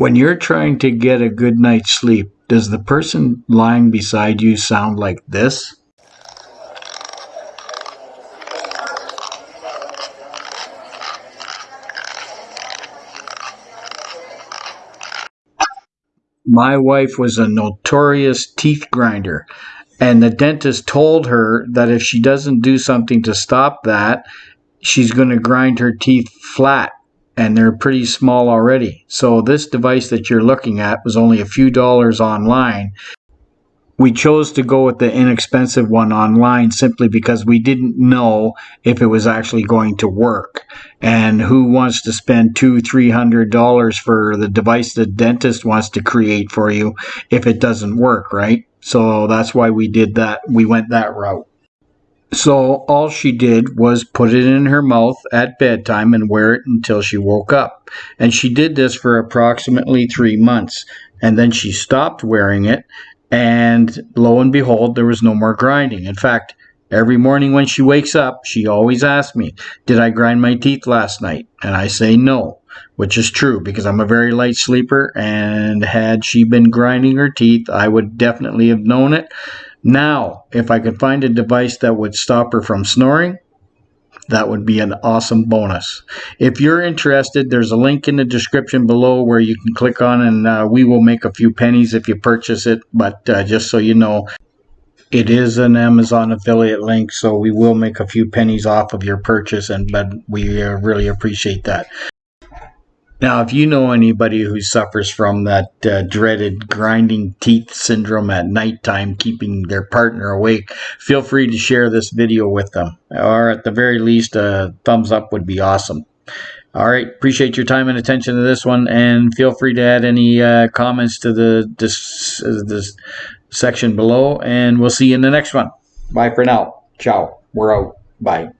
When you're trying to get a good night's sleep, does the person lying beside you sound like this? My wife was a notorious teeth grinder, and the dentist told her that if she doesn't do something to stop that, she's going to grind her teeth flat and they're pretty small already. So this device that you're looking at was only a few dollars online. We chose to go with the inexpensive one online simply because we didn't know if it was actually going to work. And who wants to spend two, three hundred dollars for the device the dentist wants to create for you if it doesn't work, right? So that's why we did that. We went that route. So all she did was put it in her mouth at bedtime and wear it until she woke up. And she did this for approximately three months. And then she stopped wearing it. And lo and behold, there was no more grinding. In fact, every morning when she wakes up, she always asks me, Did I grind my teeth last night? And I say no, which is true because I'm a very light sleeper. And had she been grinding her teeth, I would definitely have known it. Now, if I could find a device that would stop her from snoring, that would be an awesome bonus. If you're interested, there's a link in the description below where you can click on and uh, we will make a few pennies if you purchase it. But uh, just so you know, it is an Amazon affiliate link, so we will make a few pennies off of your purchase, and but we uh, really appreciate that. Now, if you know anybody who suffers from that uh, dreaded grinding teeth syndrome at nighttime, keeping their partner awake, feel free to share this video with them. Or at the very least, a thumbs up would be awesome. All right, appreciate your time and attention to this one, and feel free to add any uh, comments to the this, uh, this section below, and we'll see you in the next one. Bye for now. Ciao. We're out. Bye.